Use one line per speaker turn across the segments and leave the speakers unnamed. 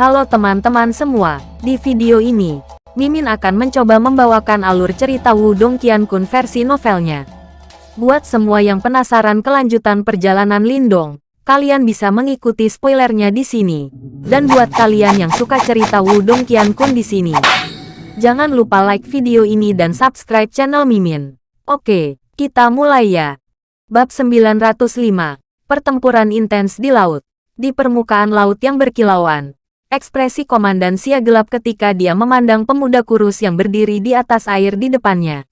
Halo teman-teman semua, di video ini, Mimin akan mencoba membawakan alur cerita Wudong Qiankun versi novelnya. Buat semua yang penasaran kelanjutan perjalanan Lindong, kalian bisa mengikuti spoilernya di sini. Dan buat kalian yang suka cerita Wudong Qiankun di sini, jangan lupa like video ini dan subscribe channel Mimin. Oke, kita mulai ya. Bab 905, Pertempuran Intens di Laut. Di permukaan laut yang berkilauan, Ekspresi Komandan Sia gelap ketika dia memandang pemuda kurus yang berdiri di atas air di depannya.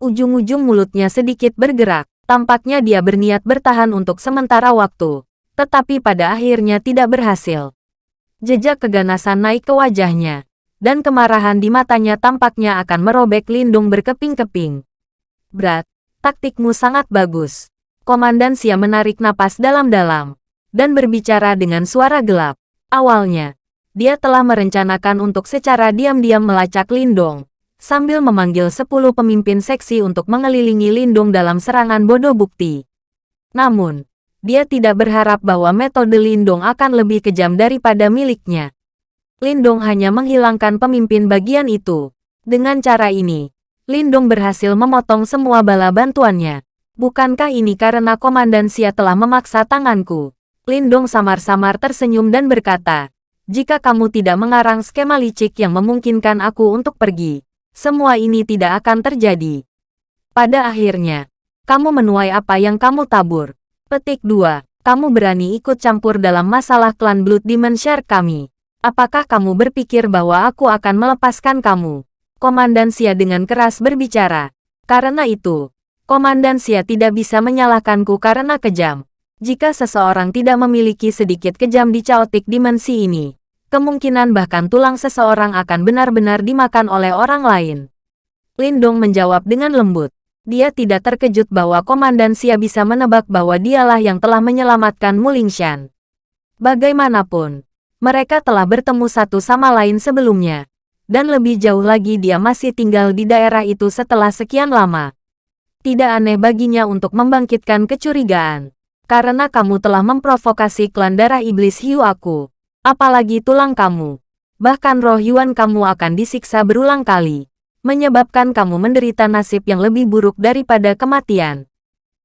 Ujung-ujung mulutnya sedikit bergerak, tampaknya dia berniat bertahan untuk sementara waktu, tetapi pada akhirnya tidak berhasil. Jejak keganasan naik ke wajahnya, dan kemarahan di matanya tampaknya akan merobek lindung berkeping-keping. Berat, taktikmu sangat bagus. Komandan Sia menarik napas dalam-dalam, dan berbicara dengan suara gelap. Awalnya, dia telah merencanakan untuk secara diam-diam melacak Lindong, sambil memanggil 10 pemimpin seksi untuk mengelilingi Lindong dalam serangan bodoh bukti. Namun, dia tidak berharap bahwa metode Lindong akan lebih kejam daripada miliknya. Lindong hanya menghilangkan pemimpin bagian itu. Dengan cara ini, Lindong berhasil memotong semua bala bantuannya. Bukankah ini karena Komandan Sia telah memaksa tanganku? Lindong samar-samar tersenyum dan berkata, jika kamu tidak mengarang skema licik yang memungkinkan aku untuk pergi, semua ini tidak akan terjadi. Pada akhirnya, kamu menuai apa yang kamu tabur. Petik 2. Kamu berani ikut campur dalam masalah klan Blood Demon Share kami. Apakah kamu berpikir bahwa aku akan melepaskan kamu? Komandan Sia dengan keras berbicara. Karena itu, Komandan Sia tidak bisa menyalahkanku karena kejam. Jika seseorang tidak memiliki sedikit kejam di caotik dimensi ini, kemungkinan bahkan tulang seseorang akan benar-benar dimakan oleh orang lain. Lindong menjawab dengan lembut. Dia tidak terkejut bahwa Komandan Sia bisa menebak bahwa dialah yang telah menyelamatkan Mulingshan. Bagaimanapun, mereka telah bertemu satu sama lain sebelumnya. Dan lebih jauh lagi dia masih tinggal di daerah itu setelah sekian lama. Tidak aneh baginya untuk membangkitkan kecurigaan karena kamu telah memprovokasi klan darah iblis hiu aku. Apalagi tulang kamu. Bahkan roh Yuan kamu akan disiksa berulang kali, menyebabkan kamu menderita nasib yang lebih buruk daripada kematian.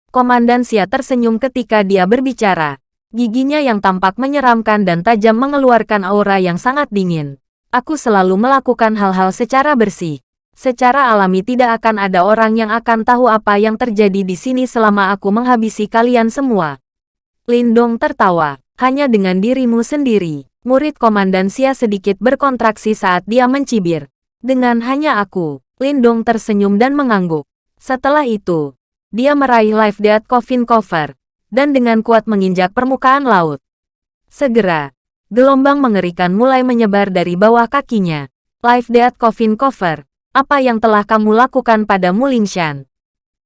Komandan Sia tersenyum ketika dia berbicara. Giginya yang tampak menyeramkan dan tajam mengeluarkan aura yang sangat dingin. Aku selalu melakukan hal-hal secara bersih. Secara alami tidak akan ada orang yang akan tahu apa yang terjadi di sini selama aku menghabisi kalian semua. Lindong tertawa, hanya dengan dirimu sendiri. Murid Komandan Sia sedikit berkontraksi saat dia mencibir. Dengan hanya aku, Lindong tersenyum dan mengangguk. Setelah itu, dia meraih Life Death Coffin Cover, dan dengan kuat menginjak permukaan laut. Segera, gelombang mengerikan mulai menyebar dari bawah kakinya. Life Death Coffin Cover, apa yang telah kamu lakukan pada Mulingshan?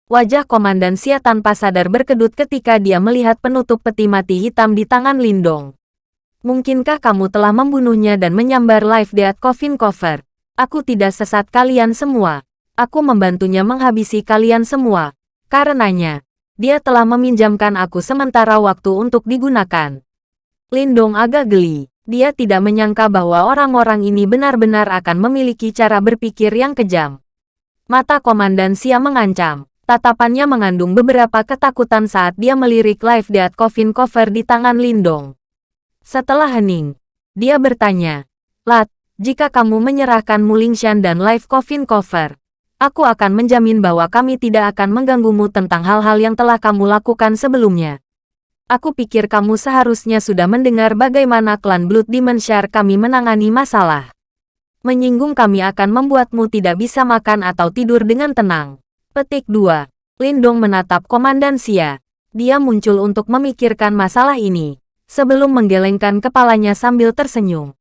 Wajah Komandan Xia tanpa sadar berkedut ketika dia melihat penutup peti mati hitam di tangan Lindong. Mungkinkah kamu telah membunuhnya dan menyambar Life Death Coffin Cover? Aku tidak sesat kalian semua. Aku membantunya menghabisi kalian semua. Karenanya, dia telah meminjamkan aku sementara waktu untuk digunakan. Lindong agak geli. Dia tidak menyangka bahwa orang-orang ini benar-benar akan memiliki cara berpikir yang kejam. Mata Komandan Sia mengancam. Tatapannya mengandung beberapa ketakutan saat dia melirik Life Death Coffin Cover di tangan Lindong. Setelah hening, dia bertanya, Lat, jika kamu menyerahkan Mulingshan dan Life Coffin Cover, aku akan menjamin bahwa kami tidak akan mengganggumu tentang hal-hal yang telah kamu lakukan sebelumnya. Aku pikir kamu seharusnya sudah mendengar bagaimana klan Blood Share kami menangani masalah. Menyinggung kami akan membuatmu tidak bisa makan atau tidur dengan tenang. Petik 2. Lindong menatap Komandan Sia. Dia muncul untuk memikirkan masalah ini, sebelum menggelengkan kepalanya sambil tersenyum.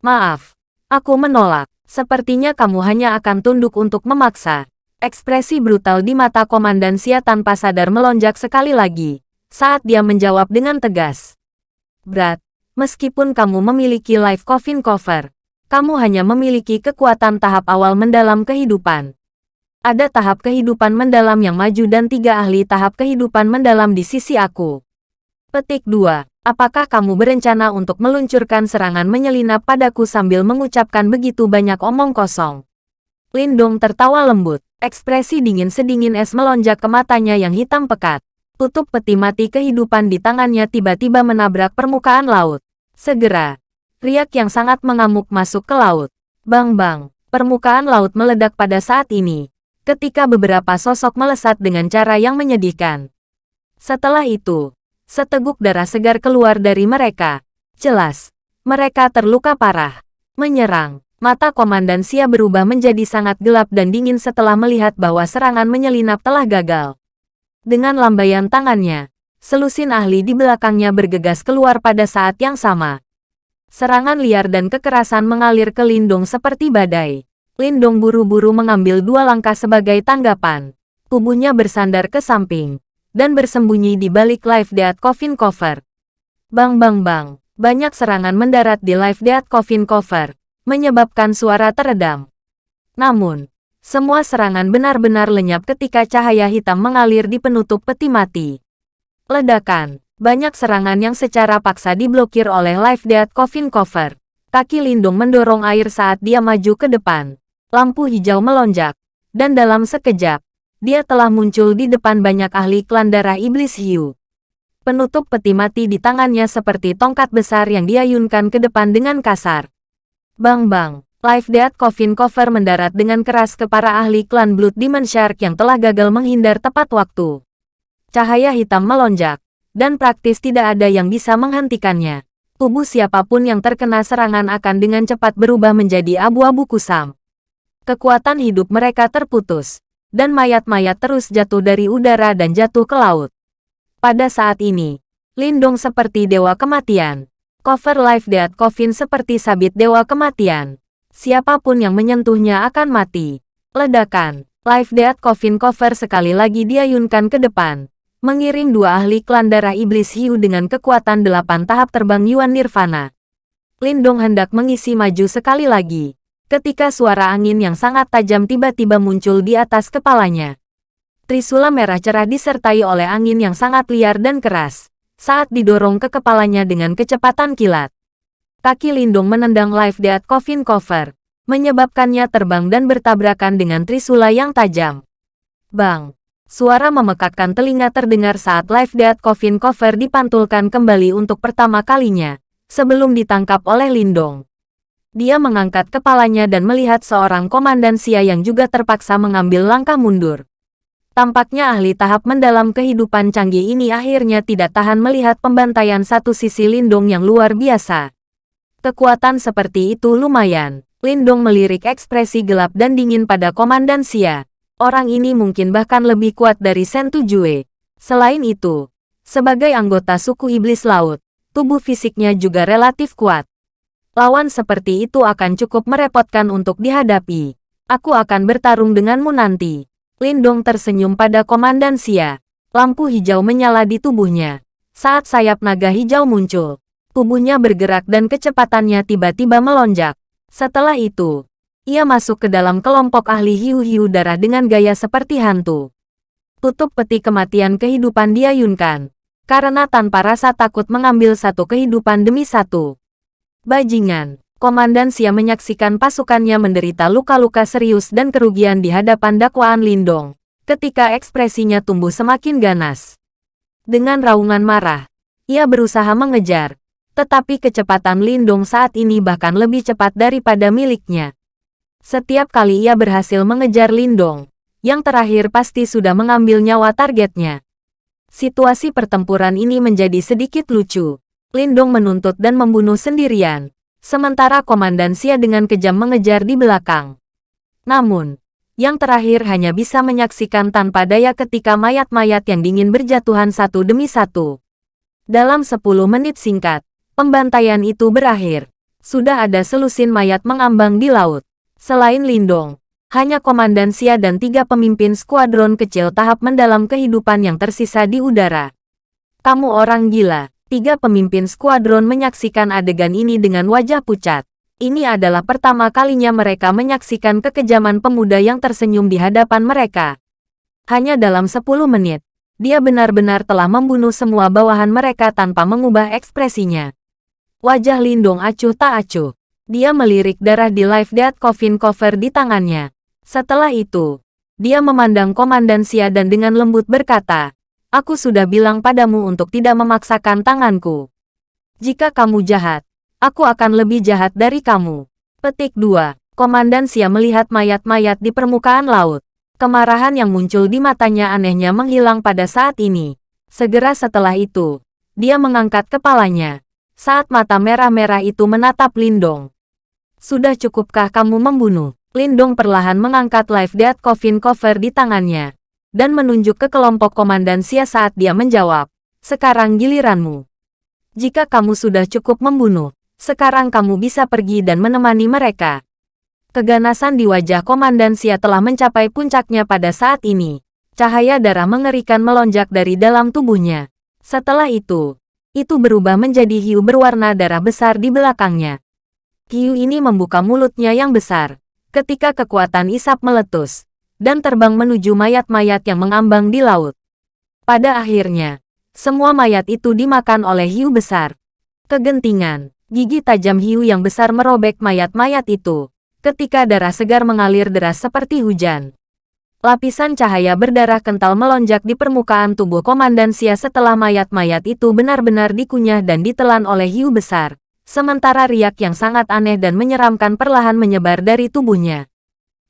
Maaf, aku menolak. Sepertinya kamu hanya akan tunduk untuk memaksa. Ekspresi brutal di mata Komandan Sia tanpa sadar melonjak sekali lagi saat dia menjawab dengan tegas. Berat, meskipun kamu memiliki life coffin cover, kamu hanya memiliki kekuatan tahap awal mendalam kehidupan. Ada tahap kehidupan mendalam yang maju dan tiga ahli tahap kehidupan mendalam di sisi aku. Petik 2. Apakah kamu berencana untuk meluncurkan serangan menyelinap padaku sambil mengucapkan begitu banyak omong kosong? Lindong tertawa lembut. Ekspresi dingin sedingin es melonjak ke matanya yang hitam pekat. Tutup peti mati kehidupan di tangannya tiba-tiba menabrak permukaan laut. Segera, riak yang sangat mengamuk masuk ke laut. Bang-bang, permukaan laut meledak pada saat ini. Ketika beberapa sosok melesat dengan cara yang menyedihkan. Setelah itu, Seteguk darah segar keluar dari mereka. Jelas, mereka terluka parah. Menyerang. Mata Komandan Sia berubah menjadi sangat gelap dan dingin setelah melihat bahwa serangan menyelinap telah gagal. Dengan lambaian tangannya, selusin ahli di belakangnya bergegas keluar pada saat yang sama. Serangan liar dan kekerasan mengalir ke Lindung seperti badai. Lindung buru-buru mengambil dua langkah sebagai tanggapan. Tubuhnya bersandar ke samping dan bersembunyi di balik Live Death Coffin Cover. Bang bang bang, banyak serangan mendarat di Live Death Coffin Cover, menyebabkan suara teredam. Namun, semua serangan benar-benar lenyap ketika cahaya hitam mengalir di penutup peti mati. Ledakan, banyak serangan yang secara paksa diblokir oleh Live Death Coffin Cover. Kaki Lindung mendorong air saat dia maju ke depan. Lampu hijau melonjak, dan dalam sekejap, dia telah muncul di depan banyak ahli klan darah iblis hiu. Penutup peti mati di tangannya seperti tongkat besar yang diayunkan ke depan dengan kasar. Bang-bang, Life Death Coffin Cover mendarat dengan keras ke para ahli klan Blood Demon Shark yang telah gagal menghindar tepat waktu. Cahaya hitam melonjak, dan praktis tidak ada yang bisa menghentikannya. Tubuh siapa pun yang terkena serangan akan dengan cepat berubah menjadi abu-abu kusam. Kekuatan hidup mereka terputus, dan mayat-mayat terus jatuh dari udara dan jatuh ke laut. Pada saat ini, Lindong seperti dewa kematian. Cover Life Death Coffin seperti sabit dewa kematian. Siapa pun yang menyentuhnya akan mati. Ledakan. Life Death Coffin Cover sekali lagi diayunkan ke depan. Mengiring dua ahli klan darah iblis hiu dengan kekuatan delapan tahap terbang Yuan Nirvana. Lindong hendak mengisi maju sekali lagi ketika suara angin yang sangat tajam tiba-tiba muncul di atas kepalanya. Trisula merah cerah disertai oleh angin yang sangat liar dan keras, saat didorong ke kepalanya dengan kecepatan kilat. Kaki Lindung menendang Life Death Coffin Cover, menyebabkannya terbang dan bertabrakan dengan Trisula yang tajam. Bang! Suara memekakkan telinga terdengar saat Life Death Coffin Cover dipantulkan kembali untuk pertama kalinya, sebelum ditangkap oleh Lindong. Dia mengangkat kepalanya dan melihat seorang komandan Sia yang juga terpaksa mengambil langkah mundur. Tampaknya ahli tahap mendalam kehidupan canggih ini akhirnya tidak tahan melihat pembantaian satu sisi Lindong yang luar biasa. Kekuatan seperti itu lumayan. Lindong melirik ekspresi gelap dan dingin pada komandan Sia. Orang ini mungkin bahkan lebih kuat dari Sentu Jue. Selain itu, sebagai anggota suku iblis laut, tubuh fisiknya juga relatif kuat. Lawan seperti itu akan cukup merepotkan untuk dihadapi. Aku akan bertarung denganmu nanti. Lindong tersenyum pada Komandan Xia. Lampu hijau menyala di tubuhnya. Saat sayap naga hijau muncul, tubuhnya bergerak dan kecepatannya tiba-tiba melonjak. Setelah itu, ia masuk ke dalam kelompok ahli hiu-hiu darah dengan gaya seperti hantu. Tutup peti kematian kehidupan diayunkan. Karena tanpa rasa takut mengambil satu kehidupan demi satu. Bajingan, Komandan Sia menyaksikan pasukannya menderita luka-luka serius dan kerugian di hadapan dakwaan Lindong, ketika ekspresinya tumbuh semakin ganas. Dengan raungan marah, ia berusaha mengejar, tetapi kecepatan Lindong saat ini bahkan lebih cepat daripada miliknya. Setiap kali ia berhasil mengejar Lindong, yang terakhir pasti sudah mengambil nyawa targetnya. Situasi pertempuran ini menjadi sedikit lucu. Lindong menuntut dan membunuh sendirian, sementara Komandan Xia dengan kejam mengejar di belakang. Namun, yang terakhir hanya bisa menyaksikan tanpa daya ketika mayat-mayat yang dingin berjatuhan satu demi satu. Dalam 10 menit singkat, pembantaian itu berakhir. Sudah ada selusin mayat mengambang di laut. Selain Lindong, hanya Komandan Xia dan tiga pemimpin skuadron kecil tahap mendalam kehidupan yang tersisa di udara. Kamu orang gila. Tiga pemimpin skuadron menyaksikan adegan ini dengan wajah pucat. Ini adalah pertama kalinya mereka menyaksikan kekejaman pemuda yang tersenyum di hadapan mereka. Hanya dalam 10 menit, dia benar-benar telah membunuh semua bawahan mereka tanpa mengubah ekspresinya. Wajah Lindong acuh tak acuh. Dia melirik darah di live death coffin cover di tangannya. Setelah itu, dia memandang Komandan Sia dan dengan lembut berkata, Aku sudah bilang padamu untuk tidak memaksakan tanganku. Jika kamu jahat, aku akan lebih jahat dari kamu. Petik 2. Komandan Sia melihat mayat-mayat di permukaan laut. Kemarahan yang muncul di matanya anehnya menghilang pada saat ini. Segera setelah itu, dia mengangkat kepalanya. Saat mata merah-merah itu menatap Lindong. Sudah cukupkah kamu membunuh? Lindong perlahan mengangkat live death coffin cover di tangannya. Dan menunjuk ke kelompok komandan Sia saat dia menjawab. Sekarang giliranmu. Jika kamu sudah cukup membunuh, sekarang kamu bisa pergi dan menemani mereka. Keganasan di wajah Komandan Sia telah mencapai puncaknya pada saat ini. Cahaya darah mengerikan melonjak dari dalam tubuhnya. Setelah itu, itu berubah menjadi hiu berwarna darah besar di belakangnya. Hiu ini membuka mulutnya yang besar, ketika kekuatan isap meletus, dan terbang menuju mayat-mayat yang mengambang di laut. Pada akhirnya, semua mayat itu dimakan oleh hiu besar. Kegentingan, gigi tajam hiu yang besar merobek mayat-mayat itu, ketika darah segar mengalir deras seperti hujan. Lapisan cahaya berdarah kental melonjak di permukaan tubuh Komandan Sia setelah mayat-mayat itu benar-benar dikunyah dan ditelan oleh hiu besar. Sementara riak yang sangat aneh dan menyeramkan perlahan menyebar dari tubuhnya.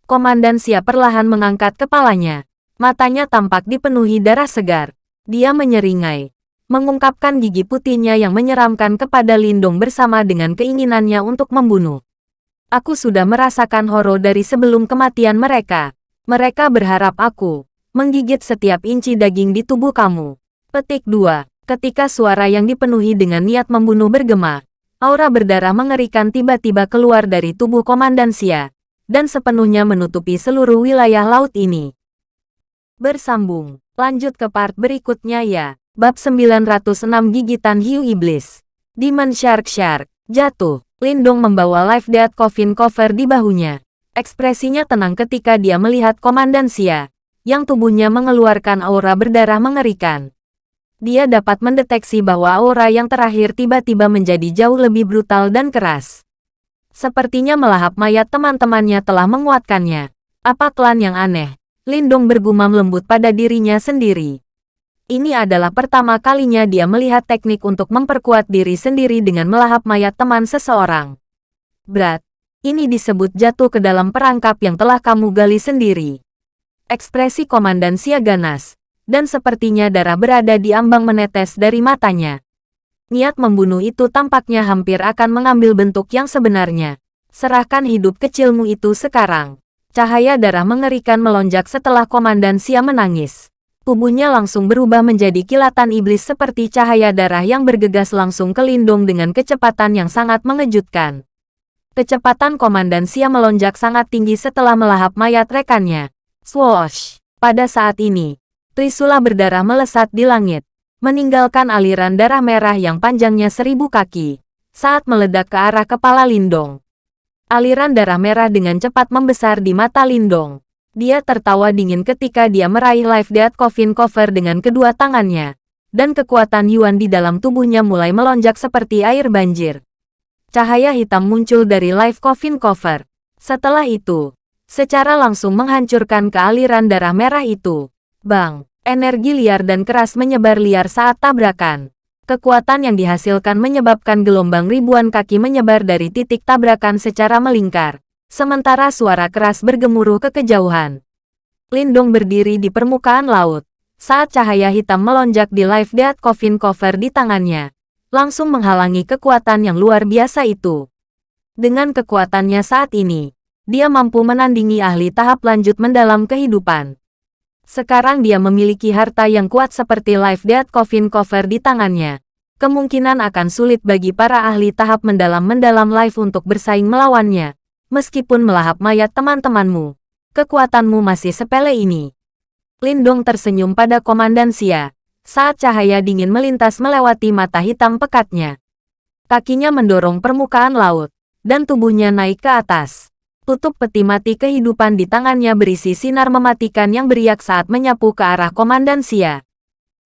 Komandan Sia perlahan mengangkat kepalanya. Matanya tampak dipenuhi darah segar. Dia menyeringai. Mengungkapkan gigi putihnya yang menyeramkan kepada Lindung bersama dengan keinginannya untuk membunuh. Aku sudah merasakan horor dari sebelum kematian mereka. Mereka berharap aku menggigit setiap inci daging di tubuh kamu. Petik 2. Ketika suara yang dipenuhi dengan niat membunuh bergema, aura berdarah mengerikan tiba-tiba keluar dari tubuh Komandan Sia, dan sepenuhnya menutupi seluruh wilayah laut ini. Bersambung, lanjut ke part berikutnya ya. Bab 906 Gigitan Hiu Iblis. Demon Shark Shark, jatuh. Lindong membawa live death coffin cover di bahunya. Ekspresinya tenang ketika dia melihat Komandan Sia, yang tubuhnya mengeluarkan aura berdarah mengerikan. Dia dapat mendeteksi bahwa aura yang terakhir tiba-tiba menjadi jauh lebih brutal dan keras. Sepertinya melahap mayat teman-temannya telah menguatkannya. Apa klan yang aneh? Lindong bergumam lembut pada dirinya sendiri. Ini adalah pertama kalinya dia melihat teknik untuk memperkuat diri sendiri dengan melahap mayat teman seseorang. Berat, ini disebut jatuh ke dalam perangkap yang telah kamu gali sendiri. Ekspresi Komandan Sia ganas, dan sepertinya darah berada di ambang menetes dari matanya. Niat membunuh itu tampaknya hampir akan mengambil bentuk yang sebenarnya. Serahkan hidup kecilmu itu sekarang. Cahaya darah mengerikan melonjak setelah Komandan Sia menangis tubuhnya langsung berubah menjadi kilatan iblis seperti cahaya darah yang bergegas langsung ke Lindung dengan kecepatan yang sangat mengejutkan. Kecepatan Komandan Sia melonjak sangat tinggi setelah melahap mayat rekannya. Swoosh! Pada saat ini, Trisula berdarah melesat di langit, meninggalkan aliran darah merah yang panjangnya seribu kaki, saat meledak ke arah kepala Lindong. Aliran darah merah dengan cepat membesar di mata Lindong. Dia tertawa dingin ketika dia meraih live death coffin cover dengan kedua tangannya. Dan kekuatan Yuan di dalam tubuhnya mulai melonjak seperti air banjir. Cahaya hitam muncul dari live coffin cover. Setelah itu, secara langsung menghancurkan kealiran darah merah itu. Bang, energi liar dan keras menyebar liar saat tabrakan. Kekuatan yang dihasilkan menyebabkan gelombang ribuan kaki menyebar dari titik tabrakan secara melingkar. Sementara suara keras bergemuruh ke kejauhan. Lindong berdiri di permukaan laut. Saat cahaya hitam melonjak di live death coffin cover di tangannya. Langsung menghalangi kekuatan yang luar biasa itu. Dengan kekuatannya saat ini, dia mampu menandingi ahli tahap lanjut mendalam kehidupan. Sekarang dia memiliki harta yang kuat seperti live death coffin cover di tangannya. Kemungkinan akan sulit bagi para ahli tahap mendalam-mendalam live untuk bersaing melawannya. Meskipun melahap mayat teman-temanmu, kekuatanmu masih sepele ini. Lindong tersenyum pada Komandan Sia, saat cahaya dingin melintas melewati mata hitam pekatnya. Kakinya mendorong permukaan laut, dan tubuhnya naik ke atas. Tutup peti mati kehidupan di tangannya berisi sinar mematikan yang beriak saat menyapu ke arah Komandan Sia.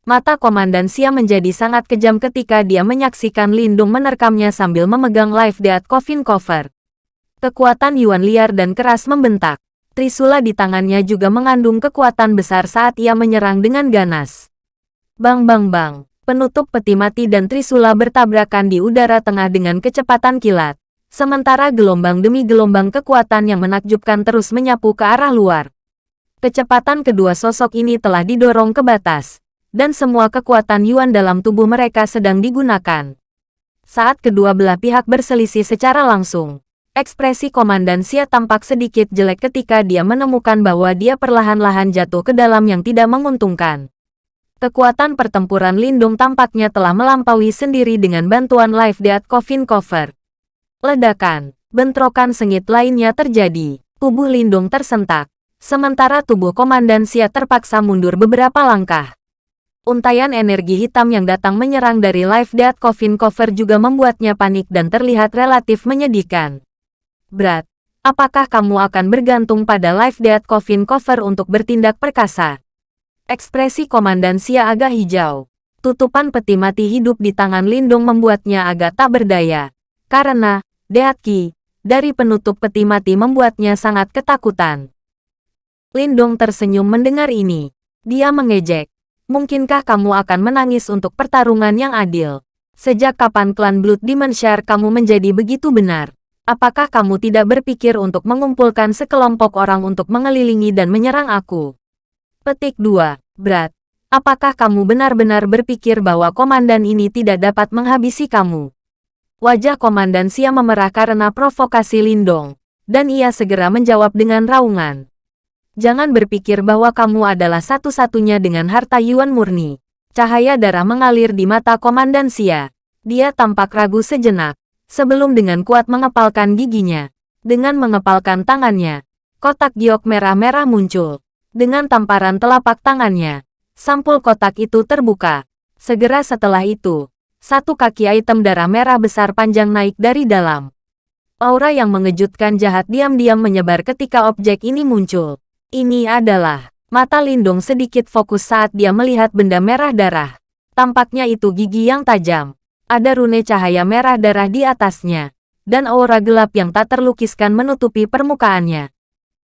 Mata Komandan Xia menjadi sangat kejam ketika dia menyaksikan Lindung menerkamnya sambil memegang live death coffin cover. Kekuatan Yuan liar dan keras membentak. Trisula di tangannya juga mengandung kekuatan besar saat ia menyerang dengan ganas. Bang bang bang, penutup peti mati dan Trisula bertabrakan di udara tengah dengan kecepatan kilat. Sementara gelombang demi gelombang kekuatan yang menakjubkan terus menyapu ke arah luar. Kecepatan kedua sosok ini telah didorong ke batas, dan semua kekuatan Yuan dalam tubuh mereka sedang digunakan. Saat kedua belah pihak berselisih secara langsung, ekspresi Komandan Xia tampak sedikit jelek ketika dia menemukan bahwa dia perlahan-lahan jatuh ke dalam yang tidak menguntungkan. Kekuatan pertempuran Lindung tampaknya telah melampaui sendiri dengan bantuan Life Death Coffin Cover. Ledakan, bentrokan sengit lainnya terjadi. Tubuh Lindung tersentak, sementara tubuh Komandan Xia terpaksa mundur beberapa langkah. Untaian energi hitam yang datang menyerang dari Life Death Coffin Cover juga membuatnya panik dan terlihat relatif menyedihkan. Berat, apakah kamu akan bergantung pada Life Death Coffin Cover untuk bertindak perkasa? Ekspresi Komandan Sia agak hijau. Tutupan peti mati hidup di tangan Lindung membuatnya agak tak berdaya. Karena, Deatki, dari penutup peti mati membuatnya sangat ketakutan. Lindung tersenyum mendengar ini. Dia mengejek. Mungkinkah kamu akan menangis untuk pertarungan yang adil? Sejak kapan klan Blood Share kamu menjadi begitu benar? Apakah kamu tidak berpikir untuk mengumpulkan sekelompok orang untuk mengelilingi dan menyerang aku? Petik 2. Berat. Apakah kamu benar-benar berpikir bahwa komandan ini tidak dapat menghabisi kamu? Wajah komandan Sia memerah karena provokasi Lindong, dan ia segera menjawab dengan raungan. Jangan berpikir bahwa kamu adalah satu-satunya dengan harta Yuan murni. Cahaya darah mengalir di mata Komandan Xia. Dia tampak ragu sejenak, sebelum dengan kuat mengepalkan giginya. Dengan mengepalkan tangannya, kotak giok merah-merah muncul. Dengan tamparan telapak tangannya, sampul kotak itu terbuka. Segera setelah itu, satu kaki item darah merah besar panjang naik dari dalam. Aura yang mengejutkan jahat diam-diam menyebar ketika objek ini muncul. Ini adalah mata Lindung sedikit fokus saat dia melihat benda merah darah. Tampaknya itu gigi yang tajam. Ada rune cahaya merah darah di atasnya. Dan aura gelap yang tak terlukiskan menutupi permukaannya.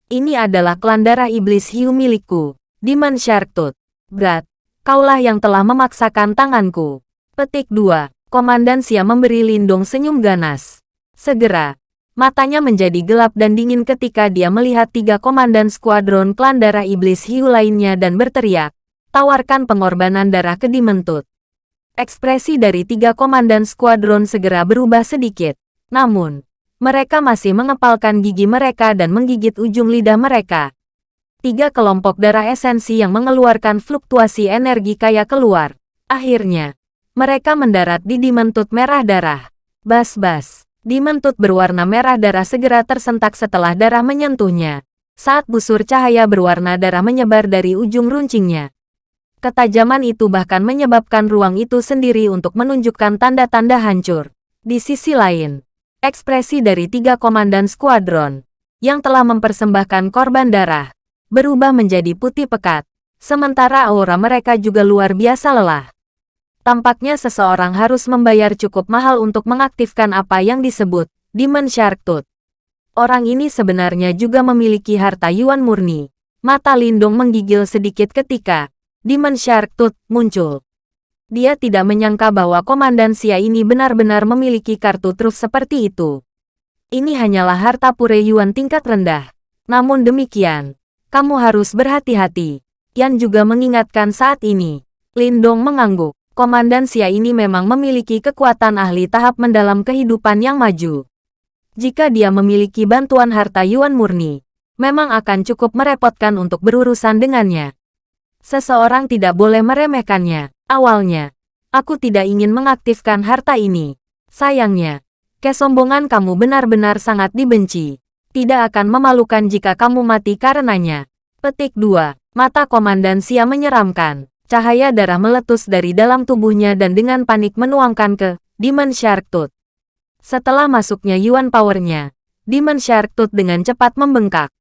Ini adalah klan darah iblis hiu milikku. Demon Shark Tooth. Berat, kaulah yang telah memaksakan tanganku. Petik 2. Komandan Sia memberi Lindung senyum ganas. Segera, Matanya menjadi gelap dan dingin ketika dia melihat tiga komandan skuadron klan darah iblis hiu lainnya dan berteriak, tawarkan pengorbanan darah ke Dimentut. Ekspresi dari tiga komandan skuadron segera berubah sedikit. Namun, mereka masih mengepalkan gigi mereka dan menggigit ujung lidah mereka. Tiga kelompok darah esensi yang mengeluarkan fluktuasi energi kaya keluar. Akhirnya, mereka mendarat di Dimentut merah darah. Bas-bas. Dimentut berwarna merah darah segera tersentak setelah darah menyentuhnya. Saat busur cahaya berwarna darah menyebar dari ujung runcingnya. Ketajaman itu bahkan menyebabkan ruang itu sendiri untuk menunjukkan tanda-tanda hancur. Di sisi lain, ekspresi dari tiga komandan skuadron yang telah mempersembahkan korban darah berubah menjadi putih pekat, sementara aura mereka juga luar biasa lelah. Tampaknya seseorang harus membayar cukup mahal untuk mengaktifkan apa yang disebut Demon Shark Tooth. Orang ini sebenarnya juga memiliki harta Yuan murni. Mata Lindung menggigil sedikit ketika Demon Shark Tooth muncul. Dia tidak menyangka bahwa Komandan Sia ini benar-benar memiliki kartu truf seperti itu. Ini hanyalah harta pure Yuan tingkat rendah. Namun demikian, kamu harus berhati-hati. Yan juga mengingatkan saat ini. Lindong mengangguk. Komandan Sia ini memang memiliki kekuatan ahli tahap mendalam kehidupan yang maju. Jika dia memiliki bantuan harta Yuan murni, memang akan cukup merepotkan untuk berurusan dengannya. Seseorang tidak boleh meremehkannya. Awalnya, aku tidak ingin mengaktifkan harta ini. Sayangnya, kesombongan kamu benar-benar sangat dibenci. Tidak akan memalukan jika kamu mati karenanya. Petik 2. Mata Komandan Sia menyeramkan. Cahaya darah meletus dari dalam tubuhnya dan dengan panik menuangkan ke Demon Shark Tooth. Setelah masuknya Yuan Powernya, Demon Shark Tooth dengan cepat membengkak.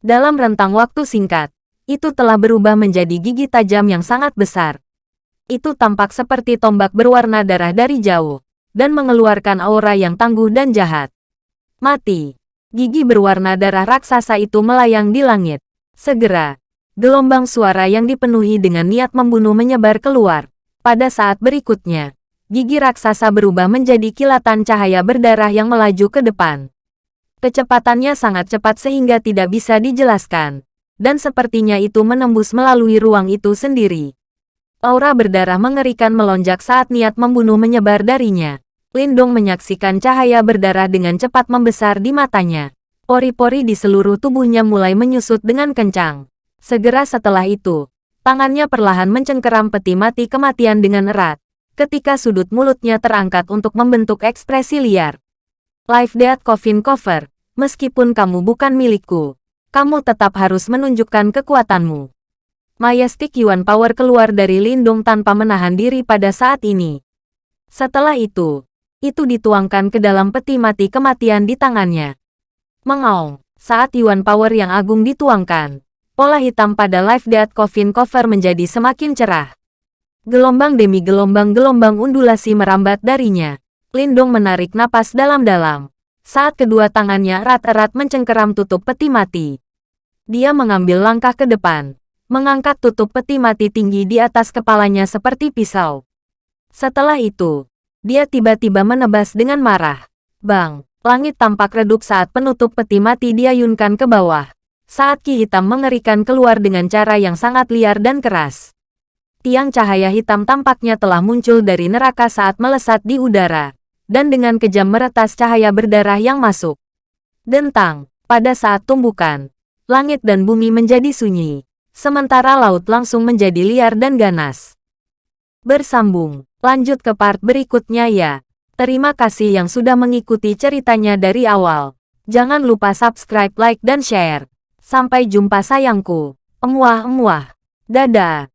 Dalam rentang waktu singkat, itu telah berubah menjadi gigi tajam yang sangat besar. Itu tampak seperti tombak berwarna darah dari jauh, dan mengeluarkan aura yang tangguh dan jahat. Mati. Gigi berwarna darah raksasa itu melayang di langit. Segera, gelombang suara yang dipenuhi dengan niat membunuh menyebar keluar. Pada saat berikutnya, gigi raksasa berubah menjadi kilatan cahaya berdarah yang melaju ke depan. Kecepatannya sangat cepat sehingga tidak bisa dijelaskan, dan sepertinya itu menembus melalui ruang itu sendiri. Aura berdarah mengerikan melonjak saat niat membunuh menyebar darinya. Lindong menyaksikan cahaya berdarah dengan cepat membesar di matanya. Pori-pori di seluruh tubuhnya mulai menyusut dengan kencang. Segera setelah itu, tangannya perlahan mencengkeram peti mati kematian dengan erat. Ketika sudut mulutnya terangkat untuk membentuk ekspresi liar. Life Death Coffin Cover, meskipun kamu bukan milikku, kamu tetap harus menunjukkan kekuatanmu. Majestic Yuan Power keluar dari lindung tanpa menahan diri pada saat ini. Setelah itu, itu dituangkan ke dalam peti mati kematian di tangannya. Mengaung, saat Yuan Power yang agung dituangkan, pola hitam pada Life Death Coffin Cover menjadi semakin cerah. Gelombang demi gelombang-gelombang undulasi merambat darinya. Lindung menarik napas dalam-dalam. Saat kedua tangannya erat-erat mencengkeram tutup peti mati. Dia mengambil langkah ke depan, mengangkat tutup peti mati tinggi di atas kepalanya seperti pisau. Setelah itu, dia tiba-tiba menebas dengan marah. Bang, langit tampak redup saat penutup peti mati diayunkan ke bawah. Saat ki hitam mengerikan keluar dengan cara yang sangat liar dan keras. Tiang cahaya hitam tampaknya telah muncul dari neraka saat melesat di udara. Dan dengan kejam meretas cahaya berdarah yang masuk. Dentang, pada saat tumbukan, langit dan bumi menjadi sunyi sementara laut langsung menjadi liar dan ganas. Bersambung, lanjut ke part berikutnya ya. Terima kasih yang sudah mengikuti ceritanya dari awal. Jangan lupa subscribe, like, dan share. Sampai jumpa sayangku. Emuah-emuah. Dadah.